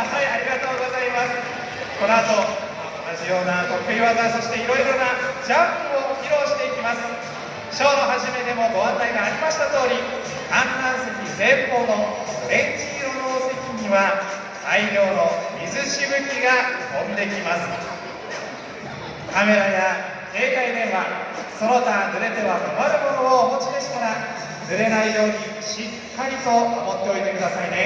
はいありがとうございます。この後同じような得意技そしていろいろなジャンプを披露していきます。ショーの初めでもご案内がありました通り観覧席前方のオレンジ色のお席には大量の水しぶきが飛んできます。カメラや携帯電話その他濡れては困るものをお持ちでしたら濡れないようにしっかりと守っておいてくださいね。